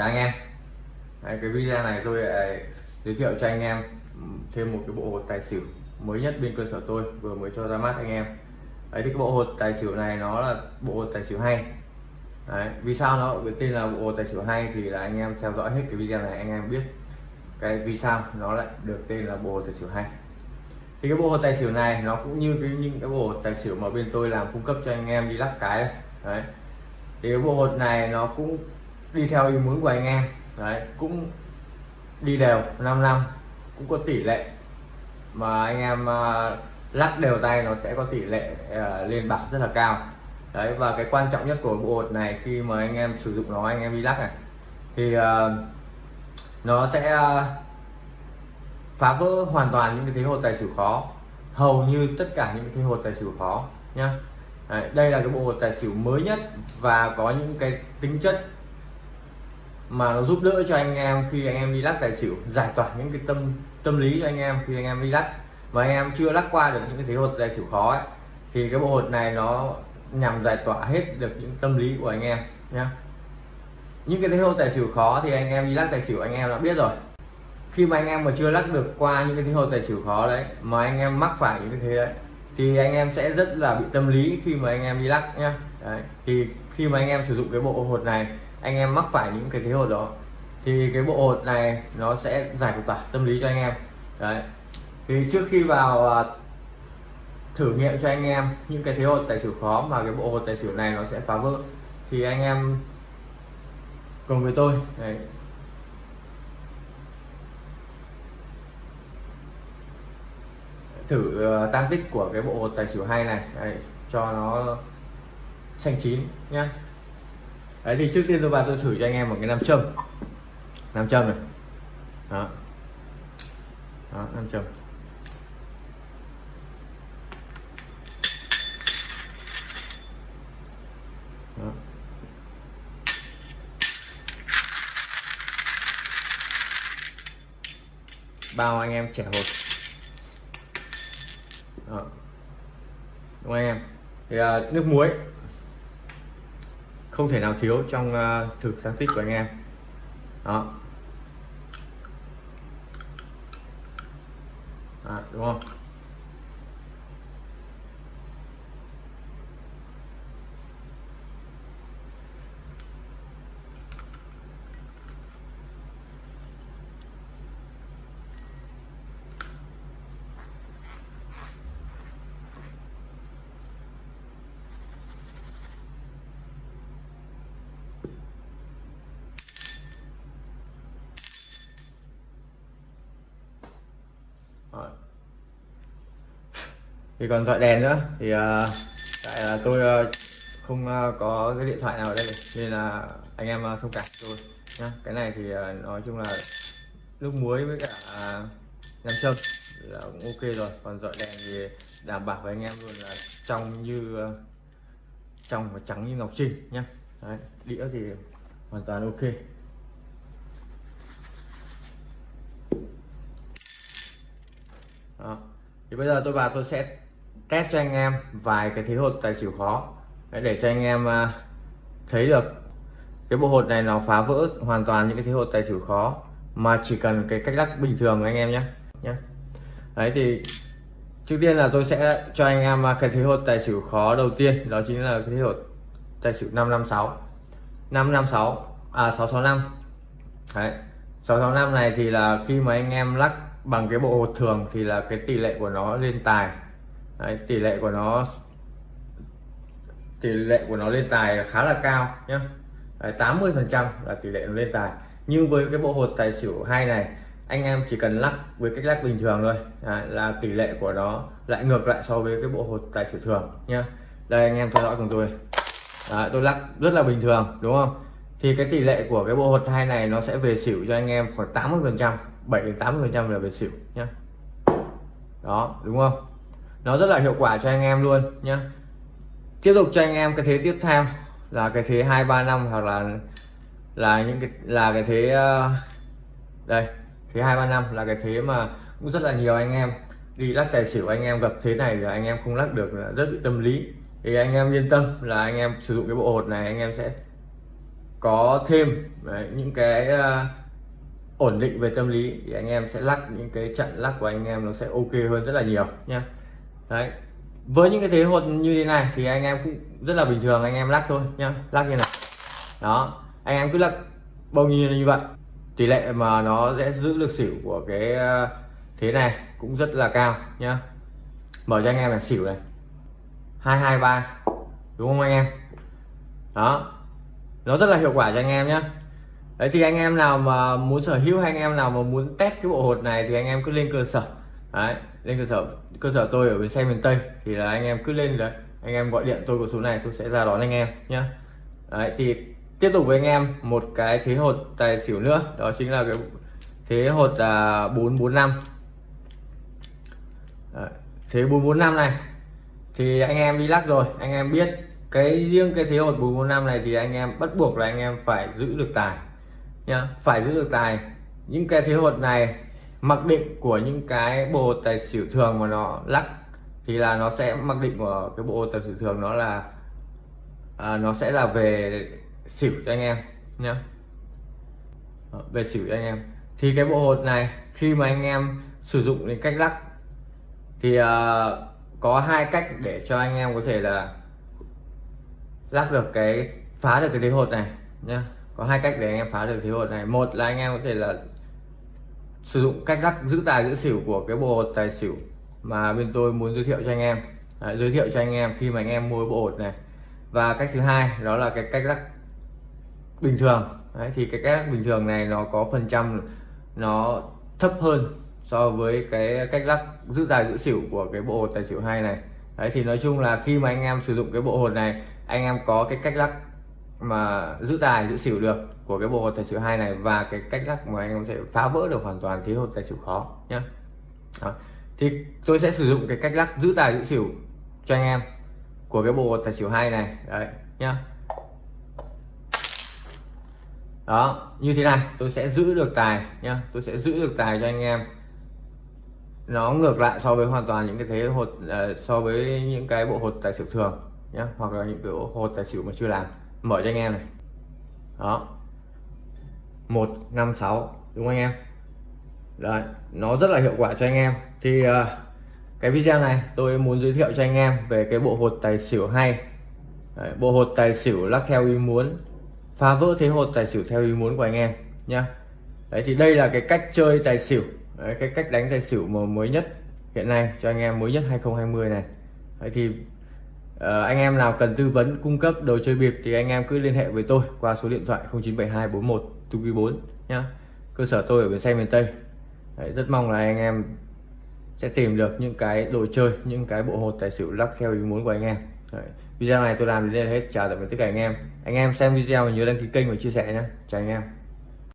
chào anh em. Đấy, cái video này tôi lại giới thiệu cho anh em thêm một cái bộ hột tài xỉu mới nhất bên cơ sở tôi vừa mới cho ra mắt anh em. Đấy thì cái bộ hột tài xỉu này nó là bộ hột tài xỉu hay. Đấy, vì sao nó với tên là bộ hột tài xỉu hay thì là anh em theo dõi hết cái video này anh em biết cái vì sao nó lại được tên là bộ hột tài xỉu hay. Thì cái bộ hột tài xỉu này nó cũng như cái những cái bộ hột tài xỉu mà bên tôi làm cung cấp cho anh em đi lắp cái. Đấy. thì cái bộ hột này nó cũng đi theo ý muốn của anh em. Đấy cũng đi đều 5 năm cũng có tỷ lệ. Mà anh em uh, lắc đều tay nó sẽ có tỷ lệ uh, lên bạc rất là cao. Đấy và cái quan trọng nhất của bộ hột này khi mà anh em sử dụng nó anh em đi lắc này thì uh, nó sẽ uh, phá vỡ hoàn toàn những cái thế hột tài xỉu khó. Hầu như tất cả những cái thế hột tài xỉu khó nhá. Đấy, đây là cái bộ hột tài xỉu mới nhất và có những cái tính chất mà nó giúp đỡ cho anh em khi anh em đi lắc tài xỉu giải tỏa những cái tâm tâm lý cho anh em khi anh em đi lắc mà anh em chưa lắc qua được những cái thế hột tài xỉu khó ấy, thì cái bộ hột này nó nhằm giải tỏa hết được những tâm lý của anh em nhé những cái thế hột tài xỉu khó thì anh em đi lắc tài xỉu anh em đã biết rồi khi mà anh em mà chưa lắc được qua những cái thế hột tài xỉu khó đấy mà anh em mắc phải những cái thế đấy thì anh em sẽ rất là bị tâm lý khi mà anh em đi lắc nhá đấy. thì khi mà anh em sử dụng cái bộ hột này anh em mắc phải những cái thế hột đó thì cái bộ hột này nó sẽ giải tỏa tâm lý cho anh em. Đấy. Thì trước khi vào à, thử nghiệm cho anh em những cái thế hột tài xỉu khó mà cái bộ hột tài xỉu này nó sẽ phá vỡ thì anh em cùng với tôi đấy, thử ờ, tăng tích của cái bộ hột tài xỉu hay này đấy, cho nó xanh chín nhé đấy thì trước tiên tôi vào tôi thử cho anh em một cái nam châm. Nam châm này. Đó. Đó nam châm. Đó. bao anh em trẻ hột đó. đúng không anh em? Thì à, nước muối không thể nào thiếu trong uh, thử sáng tích của anh em. Đó. À, đúng không? Thì còn dọi đèn nữa. Thì uh, tại là tôi uh, không uh, có cái điện thoại nào ở đây nên là anh em uh, thông cảm tôi nhá. Cái này thì uh, nói chung là nước muối với cả uh, nam châm là cũng ok rồi. Còn dọi đèn thì đảm bảo với anh em luôn là trong như uh, trong và trắng như ngọc trinh nhá. Đấy, đĩa thì hoàn toàn ok. Đó. thì bây giờ tôi vào tôi sẽ test cho anh em vài cái thế hột tài xỉu khó. Để cho anh em à, thấy được. Cái bộ hột này nó phá vỡ hoàn toàn những cái thế hột tài xỉu khó mà chỉ cần cái cách lắc bình thường anh em nhé nhé đấy, thì trước tiên là tôi sẽ cho anh em à, cái thế hột tài xỉu khó đầu tiên, đó chính là cái thế hột tài xỉu 556 556 à 665 đấy 665 này thì là khi mà anh em lắc bằng cái bộ hột thường thì là cái tỷ lệ của nó lên tài. Đấy, tỷ lệ của nó tỷ lệ của nó lên tài khá là cao nhé 80 phần trăm là tỷ lệ nó lên tài. Nhưng với cái bộ hột tài xỉu hai này anh em chỉ cần lắc với cách lắc bình thường thôi. À, là tỷ lệ của nó lại ngược lại so với cái bộ hột tài xỉu thường nhá. Đây anh em theo dõi cùng tôi. À, tôi lắc rất là bình thường đúng không? Thì cái tỷ lệ của cái bộ hột hai này nó sẽ về xỉu cho anh em khoảng 80 phần trăm 7 đến 80 phần trăm là về xỉu nhá. Đó đúng không? Nó rất là hiệu quả cho anh em luôn nhé tiếp tục cho anh em cái thế tiếp theo là cái thế hai ba năm hoặc là là những cái là cái thế ờ, đây thế hai ba năm là cái thế mà cũng rất là nhiều anh em. Đi lắc tài xỉu anh em gặp thế này là anh em không lắc được là rất bị tâm lý. Thì anh em yên tâm là anh em sử dụng cái bộ hột này anh em sẽ có thêm đấy, những cái uh, ổn định về tâm lý. Thì anh em sẽ lắc những cái trận lắc của anh em nó sẽ ok hơn rất là nhiều nhé đấy. Với những cái thế hột như thế này thì anh em cũng rất là bình thường, anh em lắc thôi nhá. Lắc như này. Đó. Anh em cứ lắc bao nhiêu như vậy. Tỷ lệ mà nó sẽ giữ được xỉu của cái ờ, thế này cũng rất là cao nhá. Mở cho anh em là xỉu này. Hai hai ba, đúng không anh em? Đó. Nó rất là hiệu quả cho anh em nhé đấy, thì anh em nào mà muốn sở hữu hay anh em nào mà muốn test cái bộ hột này thì anh em cứ lên cơ sở đấy, lên cơ sở cơ sở tôi ở bên xe miền tây, thì là anh em cứ lên đấy, anh em gọi điện tôi có số này tôi sẽ ra đón anh em nhé đấy, thì tiếp tục với anh em, một cái thế hột tài xỉu nữa, đó chính là cái thế hột là bốn bốn năm. Thế bốn bốn năm này, thì anh em đi lắc rồi, anh em biết cái riêng cái thế hột bốn bốn năm này thì anh em bắt buộc là anh em phải giữ được tài nhá. Phải giữ được tài. Những cái thế hột này mặc định của những cái bộ tài xỉu thường mà nó lắc thì là nó sẽ mặc định của cái bộ tài xỉu thường nó là à, nó sẽ là về xỉu cho anh em nhé ờ, về xỉu cho anh em. Thì cái bộ hột này khi mà anh em sử dụng đến cách lắc thì uh, có hai cách để cho anh em có thể là lắc được cái phá được cái thế hột này nhá. Có hai cách để anh em phá được thế hột này. Một là anh em có thể là sử dụng cách lắc giữ tài giữ xỉu của cái bộ hột tài xỉu mà bên tôi muốn giới thiệu cho anh em. À, giới thiệu cho anh em khi mà anh em mua bộ hột này. Và cách thứ hai đó là cái cách lắc bình thường. Đấy, thì cái cách lắc bình thường này nó có phần trăm nó thấp hơn so với cái cách lắc giữ tài giữ xỉu của cái bộ hột tài xỉu hai này. Đấy thì nói chung là khi mà anh em sử dụng cái bộ hột này anh em có cái cách lắc mà giữ tài giữ xỉu được của cái bộ hột tài xỉu hai này và cái cách lắc mà anh em có thể phá vỡ được hoàn toàn thế hột tài xỉu khó nhé thì tôi sẽ sử dụng cái cách lắc giữ tài giữ xỉu cho anh em của cái bộ hột tài xỉu hai này. Đấy nhá. Đó như thế này tôi sẽ giữ được tài nhá. Tôi sẽ giữ được tài cho anh em. Nó ngược lại so với hoàn toàn những cái thế hột uh, ờ, so với những cái bộ hột tài xỉu thường nhé hoặc là những cái bộ hột tài xỉu mà chưa làm mở cho anh em này. Đó. Một năm sáu đúng không anh em? Đấy, nó rất là hiệu quả cho anh em. Thì uh, cái video này tôi muốn giới thiệu cho anh em về cái bộ hột tài xỉu hay. Đấy, bộ hột tài xỉu lắc theo ý muốn phá vỡ thế hột tài xỉu theo ý muốn của anh em nhá. Đấy thì đây là cái cách chơi tài xỉu. Đấy, cái cách đánh tài xỉu mà mới nhất hiện nay cho anh em mới nhất 2020 này. Đấy thì Ờ, anh em nào cần tư vấn cung cấp đồ chơi bịp thì anh em cứ liên hệ với tôi qua số điện thoại 097241 4 nhá. Cơ sở tôi ở bến xe miền Tây. Đấy, rất mong là anh em sẽ tìm được những cái đồ chơi những cái bộ hột tài xỉu lắc theo ý muốn của anh em. Đấy. video này tôi làm đến đây là hết. Chào tạm biệt tất cả anh em. Anh em xem video nhớ đăng ký kênh và chia sẻ nhé chào anh em.